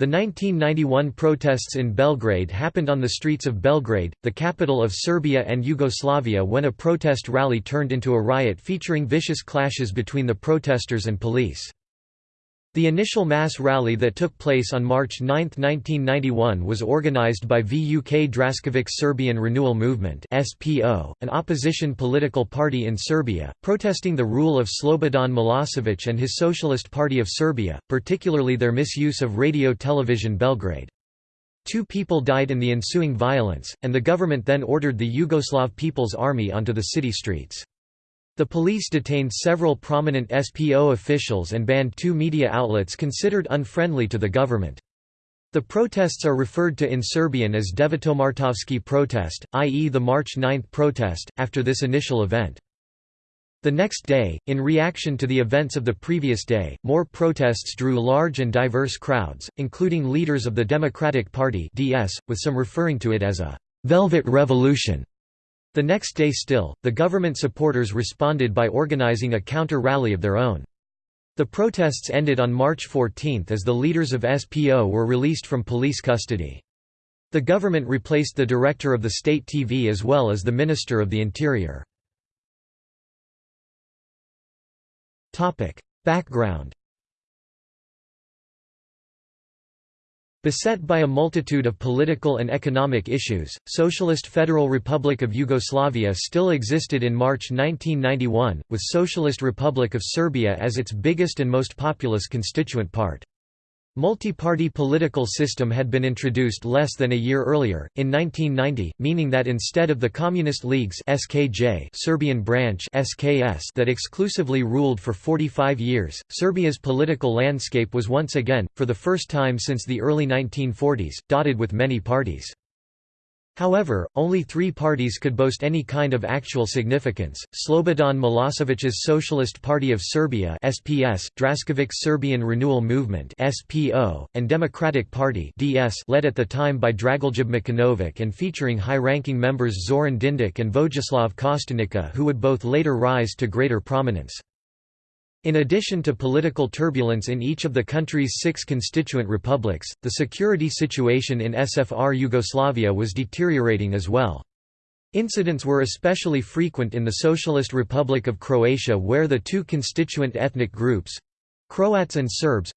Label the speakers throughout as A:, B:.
A: The 1991 protests in Belgrade happened on the streets of Belgrade, the capital of Serbia and Yugoslavia when a protest rally turned into a riot featuring vicious clashes between the protesters and police. The initial mass rally that took place on March 9, 1991 was organized by Vuk Draskovic Serbian Renewal Movement an opposition political party in Serbia, protesting the rule of Slobodan Milosevic and his Socialist Party of Serbia, particularly their misuse of radio television Belgrade. Two people died in the ensuing violence, and the government then ordered the Yugoslav People's Army onto the city streets. The police detained several prominent SPO officials and banned two media outlets considered unfriendly to the government. The protests are referred to in Serbian as Devetomartovski protest, i.e. the March 9 protest, after this initial event. The next day, in reaction to the events of the previous day, more protests drew large and diverse crowds, including leaders of the Democratic Party DS, with some referring to it as a «velvet revolution». The next day still, the government supporters responded by organizing a counter-rally of their own. The protests ended on March 14 as the leaders of SPO were released from police custody. The government replaced the director of the state TV as well as the Minister of the Interior. Background Beset by a multitude of political and economic issues, Socialist Federal Republic of Yugoslavia still existed in March 1991, with Socialist Republic of Serbia as its biggest and most populous constituent part. Multi-party political system had been introduced less than a year earlier, in 1990, meaning that instead of the Communist League's SKJ Serbian branch SKS that exclusively ruled for 45 years, Serbia's political landscape was once again, for the first time since the early 1940s, dotted with many parties. However, only three parties could boast any kind of actual significance, Slobodan Milosevic's Socialist Party of Serbia SPS, Draskovic Serbian Renewal Movement SPO, and Democratic Party DS led at the time by Dragoljub Mićunović and featuring high-ranking members Zoran Dindic and Vojislav Kostunica who would both later rise to greater prominence. In addition to political turbulence in each of the country's six constituent republics, the security situation in SFR Yugoslavia was deteriorating as well. Incidents were especially frequent in the Socialist Republic of Croatia where the two constituent ethnic groups—Croats and Serbs,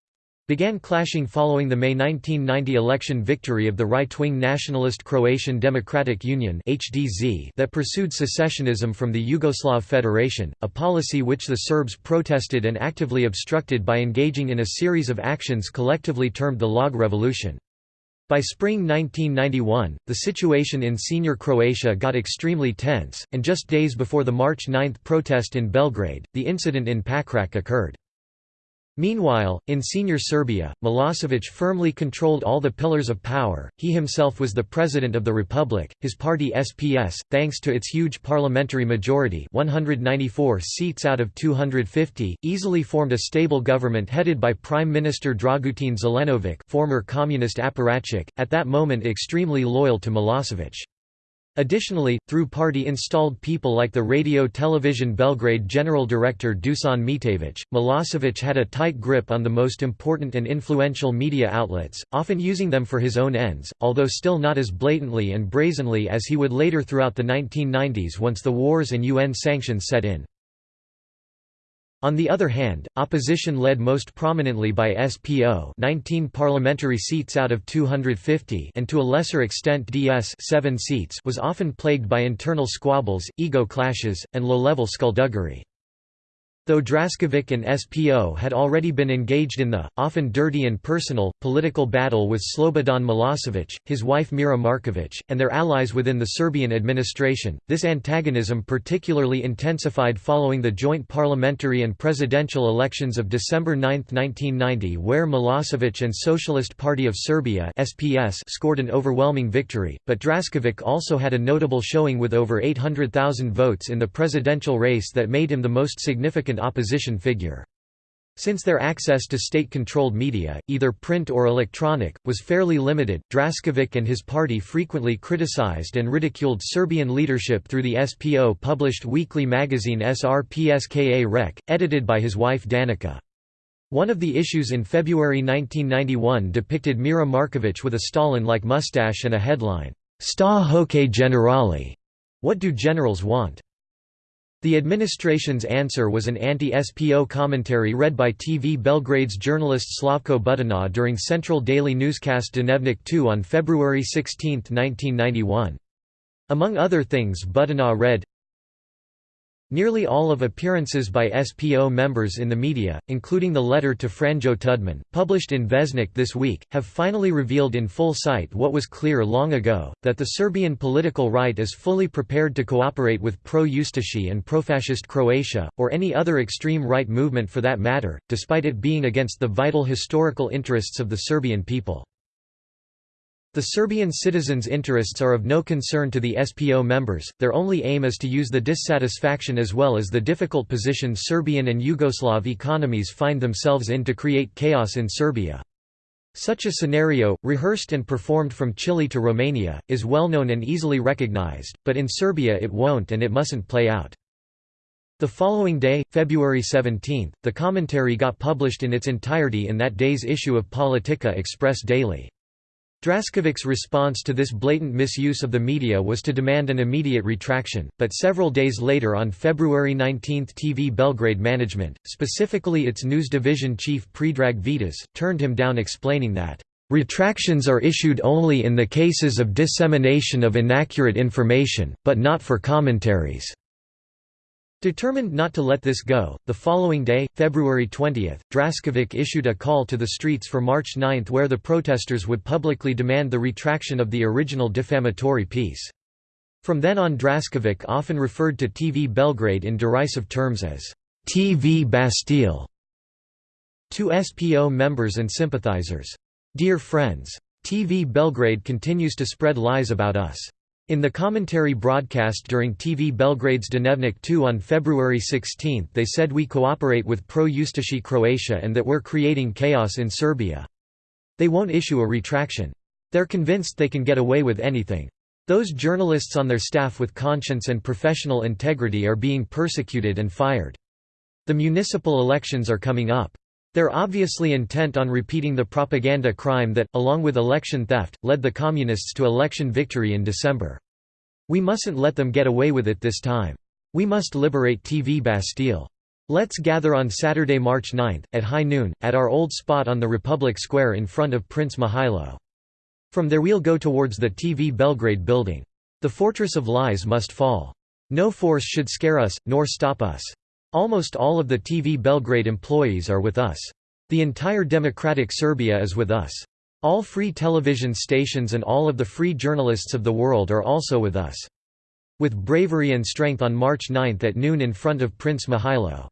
A: began clashing following the May 1990 election victory of the right-wing nationalist Croatian Democratic Union that pursued secessionism from the Yugoslav Federation, a policy which the Serbs protested and actively obstructed by engaging in a series of actions collectively termed the Log Revolution. By spring 1991, the situation in senior Croatia got extremely tense, and just days before the March 9 protest in Belgrade, the incident in Pakrac occurred. Meanwhile, in senior Serbia, Milosevic firmly controlled all the pillars of power, he himself was the president of the republic, his party SPS, thanks to its huge parliamentary majority 194 seats out of 250, easily formed a stable government headed by Prime Minister Dragutin Zelenovic former communist apparatchik, at that moment extremely loyal to Milosevic. Additionally, through party-installed people like the Radio Television Belgrade general director Dusan Mitević, Milosevic had a tight grip on the most important and influential media outlets, often using them for his own ends, although still not as blatantly and brazenly as he would later throughout the 1990s once the wars and UN sanctions set in. On the other hand, opposition led most prominently by SPO 19 parliamentary seats out of 250 and to a lesser extent DS 7 seats was often plagued by internal squabbles, ego clashes, and low-level skullduggery. Though Draskovic and SPO had already been engaged in the, often dirty and personal, political battle with Slobodan Milosevic, his wife Mira Markovic, and their allies within the Serbian administration, this antagonism particularly intensified following the joint parliamentary and presidential elections of December 9, 1990 where Milosevic and Socialist Party of Serbia SPS scored an overwhelming victory, but Draskovic also had a notable showing with over 800,000 votes in the presidential race that made him the most significant opposition figure. Since their access to state-controlled media, either print or electronic, was fairly limited, Draskovic and his party frequently criticized and ridiculed Serbian leadership through the SPO published weekly magazine SRPSKA Reč, edited by his wife Danica. One of the issues in February 1991 depicted Mira Markovic with a Stalin-like mustache and a headline, Sta hoke generali? What do generals want? The administration's answer was an anti-SPO commentary read by TV Belgrade's journalist Slavko Budina during Central Daily Newscast Dnevnik 2 on February 16, 1991. Among other things Budina read, Nearly all of appearances by SPO members in the media, including the letter to Franjo Tudman, published in Vjesnik this week, have finally revealed in full sight what was clear long ago, that the Serbian political right is fully prepared to cooperate with pro-Ustashi and pro-fascist Croatia, or any other extreme right movement for that matter, despite it being against the vital historical interests of the Serbian people. The Serbian citizens' interests are of no concern to the SPO members, their only aim is to use the dissatisfaction as well as the difficult position Serbian and Yugoslav economies find themselves in to create chaos in Serbia. Such a scenario, rehearsed and performed from Chile to Romania, is well known and easily recognized, but in Serbia it won't and it mustn't play out. The following day, February 17, the commentary got published in its entirety in that day's issue of Politika Express Daily. Drasković's response to this blatant misuse of the media was to demand an immediate retraction, but several days later on February 19 TV Belgrade management, specifically its news division chief Predrag Vitas, turned him down explaining that, "...retractions are issued only in the cases of dissemination of inaccurate information, but not for commentaries." Determined not to let this go, the following day, February 20, Draskovic issued a call to the streets for March 9 where the protesters would publicly demand the retraction of the original defamatory piece. From then on Draskovic often referred to TV Belgrade in derisive terms as TV Bastille to SPO members and sympathizers. Dear friends. TV Belgrade continues to spread lies about us. In the commentary broadcast during TV Belgrade's Dnevnik 2 on February 16 they said we cooperate with pro-Ustashi Croatia and that we're creating chaos in Serbia. They won't issue a retraction. They're convinced they can get away with anything. Those journalists on their staff with conscience and professional integrity are being persecuted and fired. The municipal elections are coming up. They're obviously intent on repeating the propaganda crime that, along with election theft, led the Communists to election victory in December. We mustn't let them get away with it this time. We must liberate TV Bastille. Let's gather on Saturday, March 9, at high noon, at our old spot on the Republic Square in front of Prince Mihailo. From there we'll go towards the TV Belgrade building. The fortress of lies must fall. No force should scare us, nor stop us. Almost all of the TV Belgrade employees are with us. The entire democratic Serbia is with us. All free television stations and all of the free journalists of the world are also with us. With bravery and strength on March 9 at noon in front of Prince Mihailo.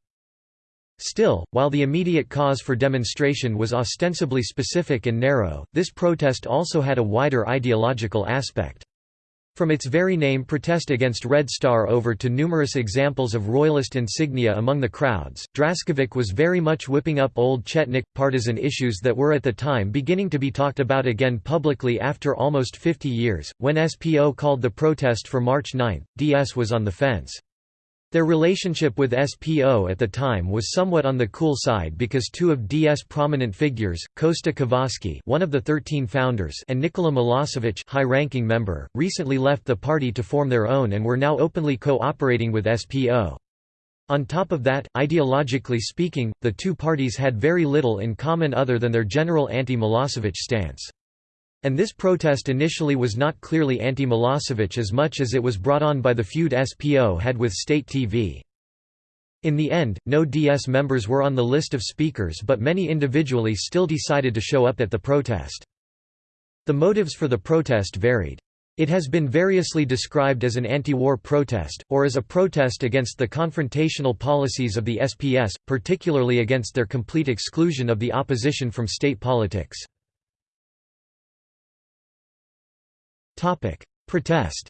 A: Still, while the immediate cause for demonstration was ostensibly specific and narrow, this protest also had a wider ideological aspect. From its very name protest against Red Star over to numerous examples of royalist insignia among the crowds, Draskovic was very much whipping up old Chetnik, partisan issues that were at the time beginning to be talked about again publicly after almost 50 years. When SPO called the protest for March 9, DS was on the fence. Their relationship with SPO at the time was somewhat on the cool side because two of DS prominent figures, Kosta Čavoški one of the 13 founders and Nikola Milosevic high-ranking member, recently left the party to form their own and were now openly co-operating with SPO. On top of that, ideologically speaking, the two parties had very little in common other than their general anti-Milosevic stance. And this protest initially was not clearly anti-Milosevic as much as it was brought on by the feud SPO had with state TV. In the end, no DS members were on the list of speakers but many individually still decided to show up at the protest. The motives for the protest varied. It has been variously described as an anti-war protest, or as a protest against the confrontational policies of the SPS, particularly against their complete exclusion of the opposition from state politics. Topic: Protest.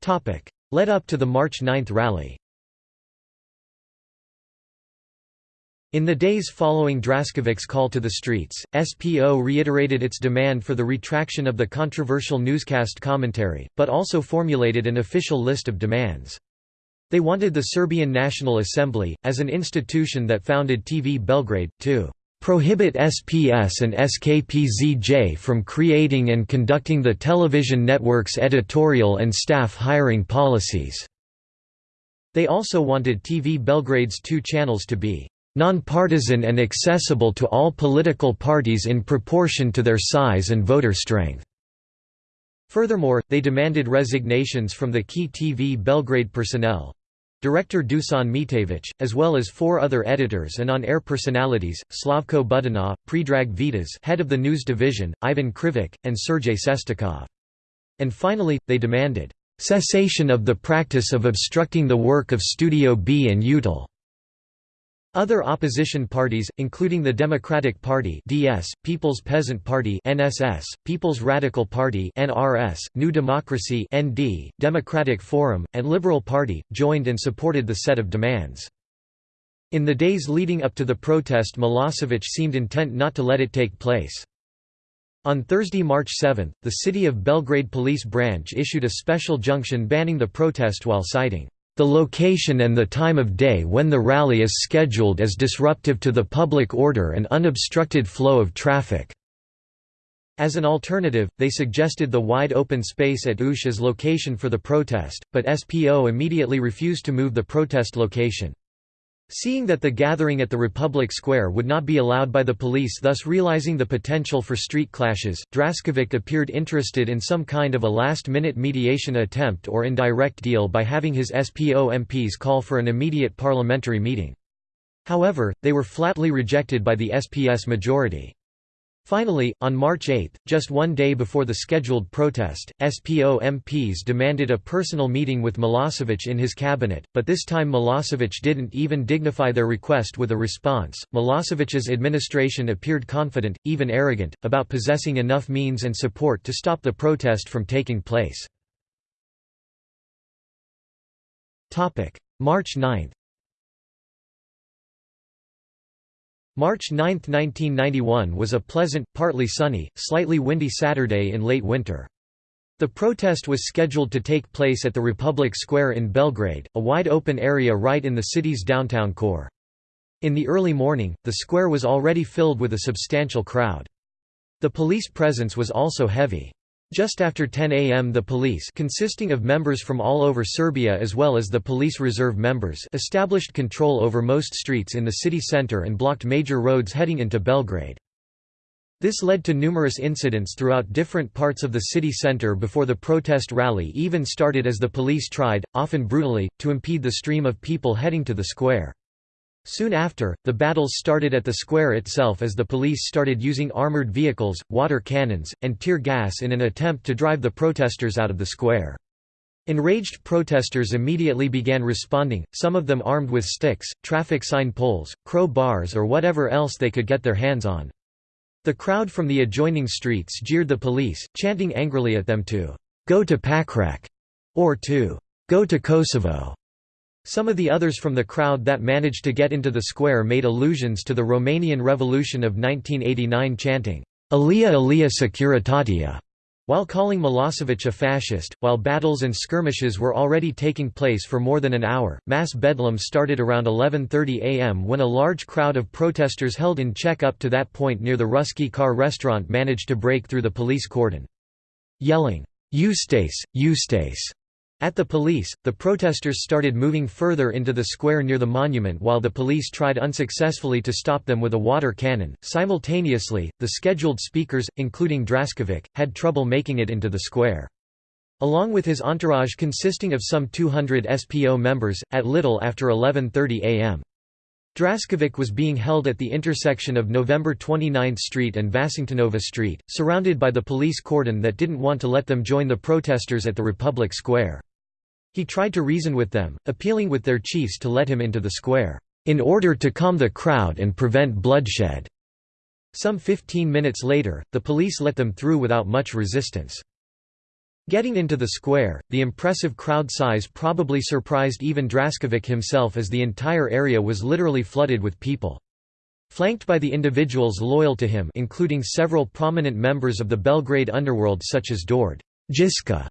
A: Topic: Led up to the March 9 rally. In the days following Draskovic's call to the streets, SPO reiterated its demand for the retraction of the controversial newscast commentary, but also formulated an official list of demands. They wanted the Serbian National Assembly, as an institution that founded TV Belgrade, to prohibit SPS and SKPZJ from creating and conducting the television network's editorial and staff hiring policies." They also wanted TV Belgrade's two channels to be non-partisan and accessible to all political parties in proportion to their size and voter strength." Furthermore, they demanded resignations from the key TV Belgrade personnel, Director Dusan Mitević, as well as four other editors and on-air personalities, Slavko Budina, Predrag Vitas head of the news division, Ivan Krivik, and Sergei Sestakov. And finally, they demanded, "...cessation of the practice of obstructing the work of Studio B and YUTEL." Other opposition parties, including the Democratic Party (DS), People's Peasant Party (NSS), People's Radical Party (NRS), New Democracy (ND), Democratic Forum, and Liberal Party, joined and supported the set of demands. In the days leading up to the protest Milosevic seemed intent not to let it take place. On Thursday, March 7, the City of Belgrade Police Branch issued a special junction banning the protest while citing the location and the time of day when the rally is scheduled as disruptive to the public order and unobstructed flow of traffic." As an alternative, they suggested the wide open space at Ušće as location for the protest, but SPO immediately refused to move the protest location. Seeing that the gathering at the Republic Square would not be allowed by the police thus realizing the potential for street clashes, Draskovic appeared interested in some kind of a last-minute mediation attempt or indirect deal by having his SPO MPs call for an immediate parliamentary meeting. However, they were flatly rejected by the SPS majority. Finally, on March 8, just one day before the scheduled protest, SPO MPs demanded a personal meeting with Milosevic in his cabinet, but this time Milosevic didn't even dignify their request with a response. Milosevic's administration appeared confident, even arrogant, about possessing enough means and support to stop the protest from taking place. March 9 March 9, 1991 was a pleasant, partly sunny, slightly windy Saturday in late winter. The protest was scheduled to take place at the Republic Square in Belgrade, a wide open area right in the city's downtown core. In the early morning, the square was already filled with a substantial crowd. The police presence was also heavy. Just after 10 am the police consisting of members from all over Serbia as well as the police reserve members established control over most streets in the city center and blocked major roads heading into Belgrade. This led to numerous incidents throughout different parts of the city center before the protest rally even started as the police tried, often brutally, to impede the stream of people heading to the square. Soon after, the battles started at the square itself as the police started using armored vehicles, water cannons, and tear gas in an attempt to drive the protesters out of the square. Enraged protesters immediately began responding, some of them armed with sticks, traffic sign poles, crow bars or whatever else they could get their hands on. The crowd from the adjoining streets jeered the police, chanting angrily at them to «go to Pakrac» or to «go to Kosovo». Some of the others from the crowd that managed to get into the square made allusions to the Romanian Revolution of 1989 chanting, Alia Alia Securitatea, while calling Milosevic a fascist. While battles and skirmishes were already taking place for more than an hour, mass bedlam started around 11.30 am when a large crowd of protesters held in check up to that point near the Ruski Car restaurant managed to break through the police cordon. Yelling, Ustaše, Ustaše, at the police, the protesters started moving further into the square near the monument while the police tried unsuccessfully to stop them with a water cannon. Simultaneously, the scheduled speakers, including Draskovic, had trouble making it into the square. Along with his entourage consisting of some 200 SPO members, at little after 11.30 am. Draskovic was being held at the intersection of November 29th Street and Vasingtonova Street, surrounded by the police cordon that didn't want to let them join the protesters at the Republic Square. He tried to reason with them, appealing with their chiefs to let him into the square, "...in order to calm the crowd and prevent bloodshed." Some 15 minutes later, the police let them through without much resistance. Getting into the square, the impressive crowd size probably surprised even Draskovic himself as the entire area was literally flooded with people. Flanked by the individuals loyal to him including several prominent members of the Belgrade underworld such as Dord Jiska,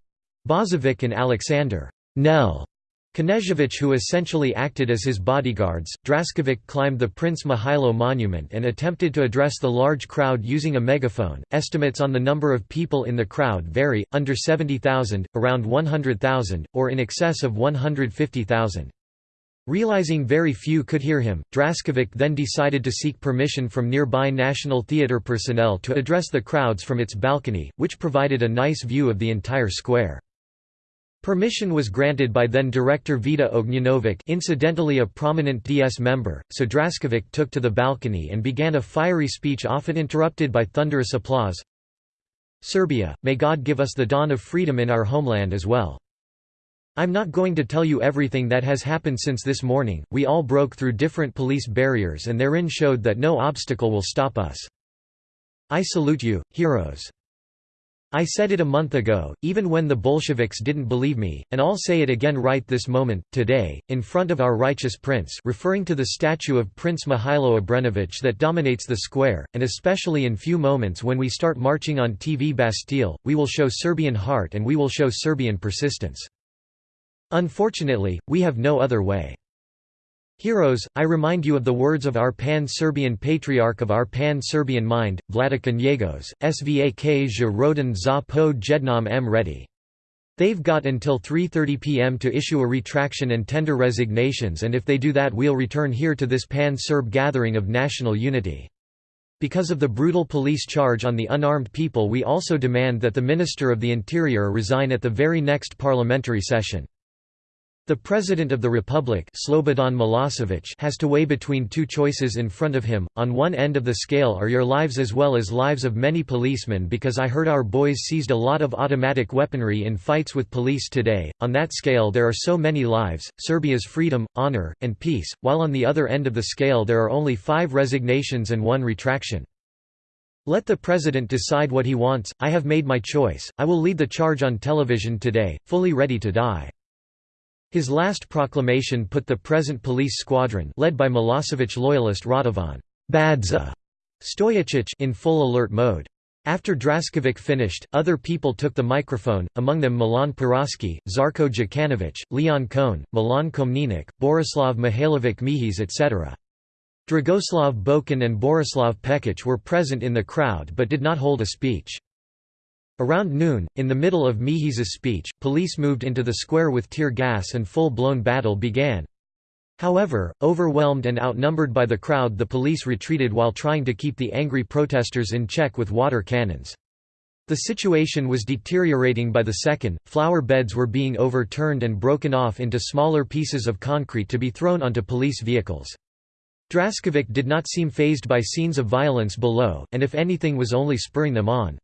A: Bozovic and Alexander Nel Knežević who essentially acted as his bodyguards, Draskovic climbed the Prince Mihailo monument and attempted to address the large crowd using a megaphone. Estimates on the number of people in the crowd vary, under 70,000, around 100,000, or in excess of 150,000. Realizing very few could hear him, Draskovic then decided to seek permission from nearby National Theatre personnel to address the crowds from its balcony, which provided a nice view of the entire square. Permission was granted by then-director Vida Ognjenovic incidentally a prominent DS member, so Draskovic took to the balcony and began a fiery speech often interrupted by thunderous applause. Serbia, may God give us the dawn of freedom in our homeland as well. I'm not going to tell you everything that has happened since this morning, we all broke through different police barriers and therein showed that no obstacle will stop us. I salute you, heroes. I said it a month ago, even when the Bolsheviks didn't believe me, and I'll say it again right this moment, today, in front of our righteous prince referring to the statue of Prince Mihailo Obrenović that dominates the square, and especially in few moments when we start marching on TV Bastille, we will show Serbian heart and we will show Serbian persistence. Unfortunately, we have no other way. Heroes, I remind you of the words of our pan-Serbian patriarch of our pan-Serbian mind, Vladika Njegos, svak je roden za po jednom m ready. They've got until 3.30 pm to issue a retraction and tender resignations and if they do that we'll return here to this pan-Serb gathering of national unity. Because of the brutal police charge on the unarmed people we also demand that the Minister of the Interior resign at the very next parliamentary session. The President of the Republic Slobodan Milosevic has to weigh between two choices in front of him, on one end of the scale are your lives as well as lives of many policemen because I heard our boys seized a lot of automatic weaponry in fights with police today, on that scale there are so many lives, Serbia's freedom, honor, and peace, while on the other end of the scale there are only five resignations and one retraction. Let the President decide what he wants, I have made my choice, I will lead the charge on television today, fully ready to die. His last proclamation put the present police squadron led by Milosevic loyalist Radovan Badza Stojičić in full alert mode. After Draskovic finished, other people took the microphone, among them Milan Paroški, Zarko Djukanovic, Leon Kojen, Milan Komnenić, Borislav Mihailovic Mihiz etc. Dragoslav Bokan and Borislav Pekic were present in the crowd but did not hold a speech. Around noon, in the middle of Mihiz's speech, police moved into the square with tear gas and full-blown battle began. However, overwhelmed and outnumbered by the crowd the police retreated while trying to keep the angry protesters in check with water cannons. The situation was deteriorating by the second, flower beds were being overturned and broken off into smaller pieces of concrete to be thrown onto police vehicles. Draskovic did not seem phased by scenes of violence below, and if anything was only spurring them on.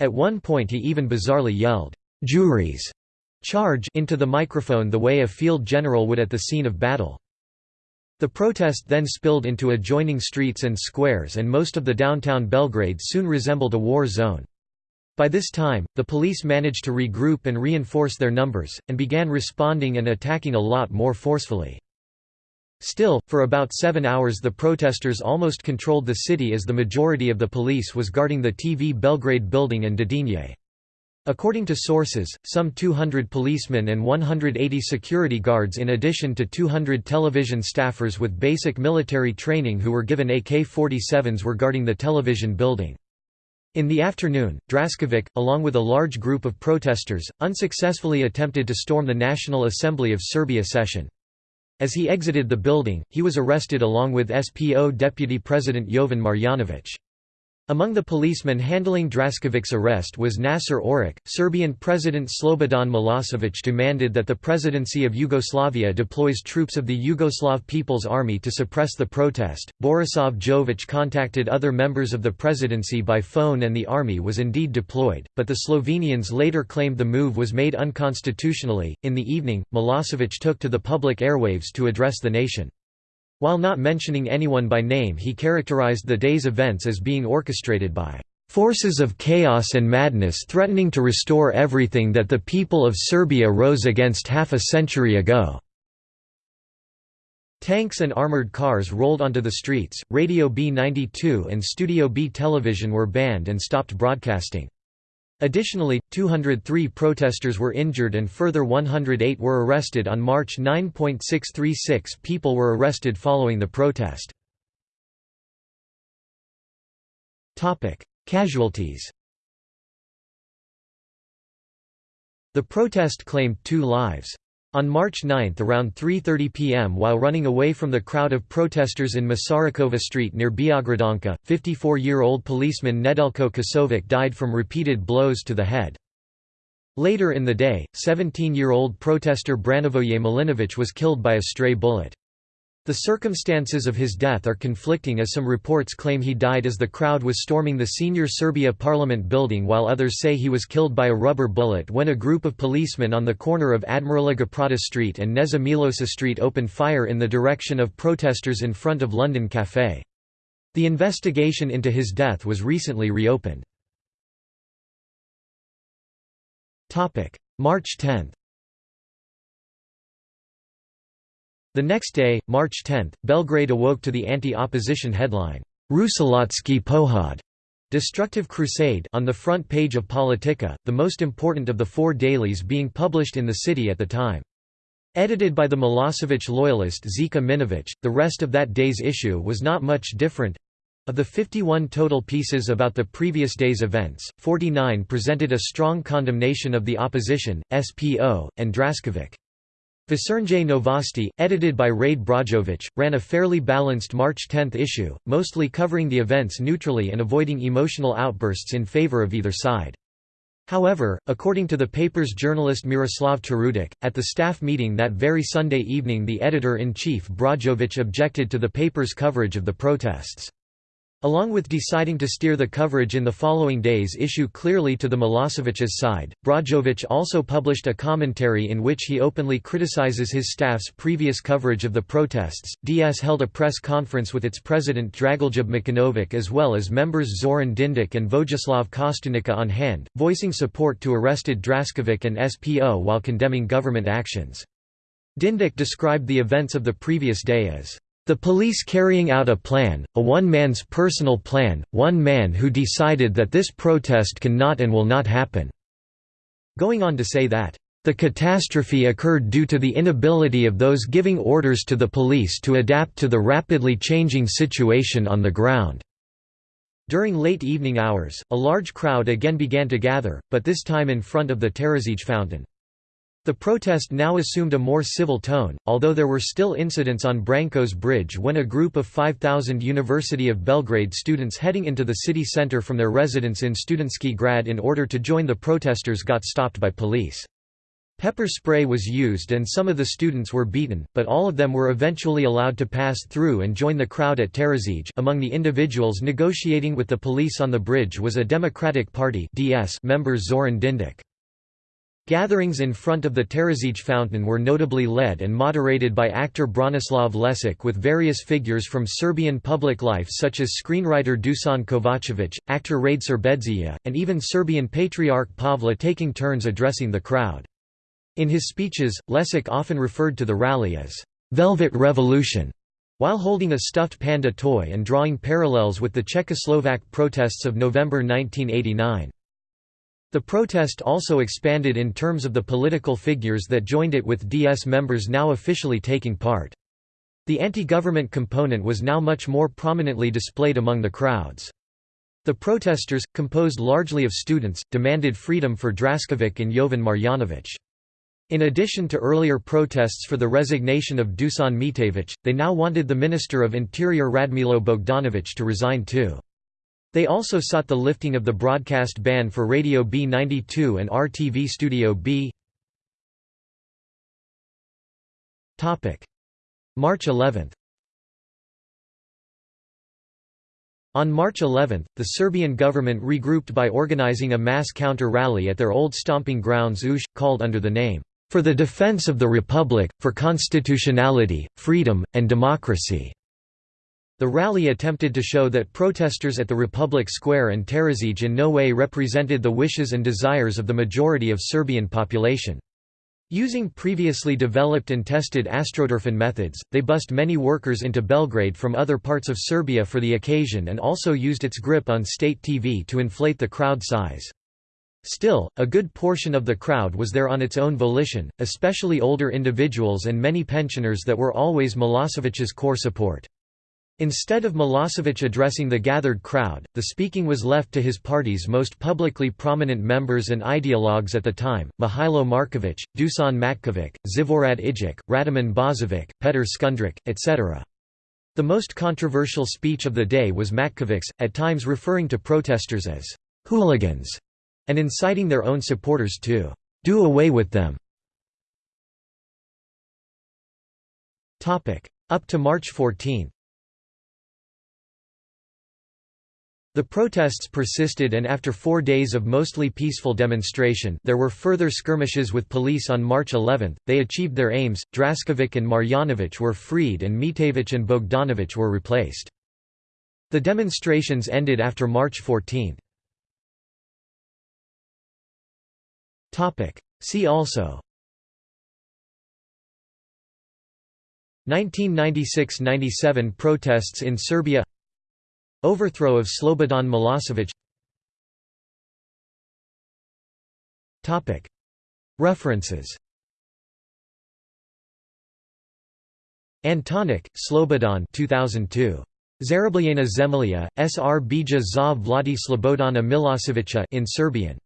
A: At one point he even bizarrely yelled, "'Juriš!' charge into the microphone the way a field general would at the scene of battle. The protest then spilled into adjoining streets and squares and most of the downtown Belgrade soon resembled a war zone. By this time, the police managed to regroup and reinforce their numbers, and began responding and attacking a lot more forcefully. Still, for about seven hours the protesters almost controlled the city as the majority of the police was guarding the TV Belgrade building and Dedinje. According to sources, some 200 policemen and 180 security guards in addition to 200 television staffers with basic military training who were given AK-47s were guarding the television building. In the afternoon, Draskovic, along with a large group of protesters, unsuccessfully attempted to storm the National Assembly of Serbia session. As he exited the building, he was arrested along with SPO Deputy President Jovan Marjanovic. Among the policemen handling Draskovic's arrest was Nasser Oric. Serbian President Slobodan Milosevic demanded that the presidency of Yugoslavia deploys troops of the Yugoslav People's Army to suppress the protest. Borisav Jovic contacted other members of the presidency by phone and the army was indeed deployed, but the Slovenians later claimed the move was made unconstitutionally. In the evening, Milosevic took to the public airwaves to address the nation. While not mentioning anyone by name he characterized the day's events as being orchestrated by "...forces of chaos and madness threatening to restore everything that the people of Serbia rose against half a century ago." Tanks and armored cars rolled onto the streets, Radio B92 and Studio B television were banned and stopped broadcasting. Additionally, 203 protesters were injured and further 108 were arrested on March 9.636 people were arrested following the protest. Casualties The protest claimed two lives. On March 9 around 3.30 pm while running away from the crowd of protesters in Masarykova Street near Beograđanka, 54-year-old policeman Nedelko Kosovic died from repeated blows to the head. Later in the day, 17-year-old protester Branivoje Milinovic was killed by a stray bullet. The circumstances of his death are conflicting as some reports claim he died as the crowd was storming the senior Serbia parliament building while others say he was killed by a rubber bullet when a group of policemen on the corner of Admirala Geprata Street and Kneza Milosa Street opened fire in the direction of protesters in front of London Café. The investigation into his death was recently reopened. March 10 The next day, March 10, Belgrade awoke to the anti-opposition headline, Rusilački Pohod, Destructive Crusade on the front page of Politika, the most important of the four dailies being published in the city at the time. Edited by the Milosevic loyalist Žika Minovic, the rest of that day's issue was not much different. Of the 51 total pieces about the previous day's events, 49 presented a strong condemnation of the opposition, SPO, and Draskovic. Večernje Novosti, edited by Rade Brozovic, ran a fairly balanced March 10 issue, mostly covering the events neutrally and avoiding emotional outbursts in favor of either side. However, according to the paper's journalist Miroslav Turudic, at the staff meeting that very Sunday evening the editor-in-chief Brozovic objected to the paper's coverage of the protests. Along with deciding to steer the coverage in the following day's issue clearly to the Milosevic's side, Brozovic also published a commentary in which he openly criticizes his staff's previous coverage of the protests. DS held a press conference with its president Dragoljub Mićunović as well as members Zoran Dindic and Vojislav Kostunica on hand, voicing support to arrested Draskovic and SPO while condemning government actions. Dindic described the events of the previous day as the police carrying out a plan, a one-man's personal plan, one man who decided that this protest cannot and will not happen." Going on to say that, "...the catastrophe occurred due to the inability of those giving orders to the police to adapt to the rapidly changing situation on the ground." During late evening hours, a large crowd again began to gather, but this time in front of the Terazije fountain. The protest now assumed a more civil tone, although there were still incidents on Branko's Bridge when a group of 5,000 University of Belgrade students heading into the city center from their residence in Studentski Grad in order to join the protesters got stopped by police. Pepper spray was used and some of the students were beaten, but all of them were eventually allowed to pass through and join the crowd at Terazije. Among the individuals negotiating with the police on the bridge was a Democratic Party (DS) member Zoran Dindic. Gatherings in front of the Terazije fountain were notably led and moderated by actor Branislav Lečić with various figures from Serbian public life such as screenwriter Dusan Kovacevic, actor Rade Serbedzija, and even Serbian Patriarch Pavle taking turns addressing the crowd. In his speeches, Lečić often referred to the rally as «Velvet Revolution», while holding a stuffed panda toy and drawing parallels with the Czechoslovak protests of November 1989. The protest also expanded in terms of the political figures that joined it with DS members now officially taking part. The anti-government component was now much more prominently displayed among the crowds. The protesters, composed largely of students, demanded freedom for Draskovic and Jovan Marjanovic. In addition to earlier protests for the resignation of Dusan Mitevic, they now wanted the Minister of Interior Radmilo Bogdanovic to resign too. They also sought the lifting of the broadcast ban for Radio B92 and RTV Studio B. March 11 On March 11, the Serbian government regrouped by organizing a mass counter-rally at their old stomping grounds Ušće, called under the name, "...for the defense of the Republic, for constitutionality, freedom, and democracy." The rally attempted to show that protesters at the Republic Square and Terazije in no way represented the wishes and desires of the majority of Serbian population. Using previously developed and tested astroturfing methods, they bussed many workers into Belgrade from other parts of Serbia for the occasion and also used its grip on state TV to inflate the crowd size. Still, a good portion of the crowd was there on its own volition, especially older individuals and many pensioners that were always Milosevic's core support. Instead of Milosevic addressing the gathered crowd, the speaking was left to his party's most publicly prominent members and ideologues at the time, Mihailo Markovic, Dusan Matkovic, Zhivorad Igić, Radoman Bozovic, Petr Škundrić, etc. The most controversial speech of the day was Matkovic's, at times referring to protesters as «hooligans» and inciting their own supporters to «do away with them». Up to March 14 The protests persisted and after four days of mostly peaceful demonstration there were further skirmishes with police on March 11, they achieved their aims, Draskovic and Marjanovic were freed and Mitevic and Bogdanovic were replaced. The demonstrations ended after March 14. See also. 1996–97 protests in Serbia Overthrow of Slobodan Milosevic References Antonic, Slobodan 2002. Zarobljena Zemlja, Srbija za Vladi Slobodana Milosevića in Serbian.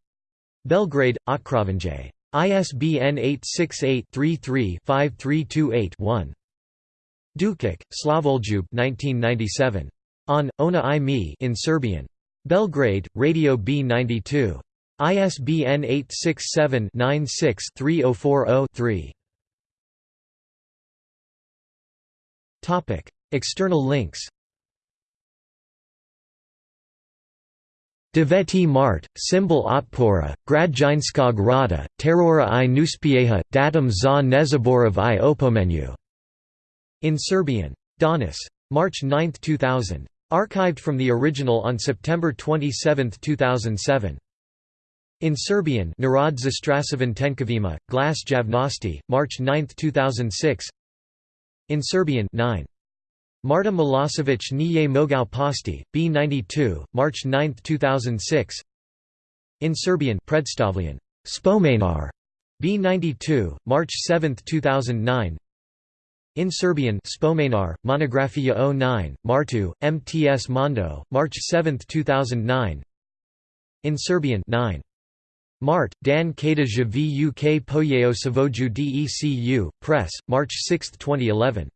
A: Belgrade, Otkrovenje. ISBN 868-33-5328-1. Dukic, Slavoljub 1997. On, Ona i mi in Serbian. Belgrade, Radio B92. ISBN 867-96-3040-3. External links Deveti Mart, symbol Otpora, Gradzinskog Rada, Terora i Nuspieha, datum za Nezaborov i Opomenu. In Serbian. Donis. March 9, 2000. Archived from the original on September 27, 2007. In Serbian Narod Tenkavima, Glas Javnosti, March 9, 2006 In Serbian 9. Marta Milosevic nije mogao pasti, B92, March 9, 2006 In Serbian Predstavljen, Spomenar, B92, March 7, 2009 In Serbian Spomenar, Monografia 09, Martu, MTS Mondo, March 7, 2009 In Serbian 9. Mart, Dan Kada Vuk Pojeo Savoju Decu, Press, March 6, 2011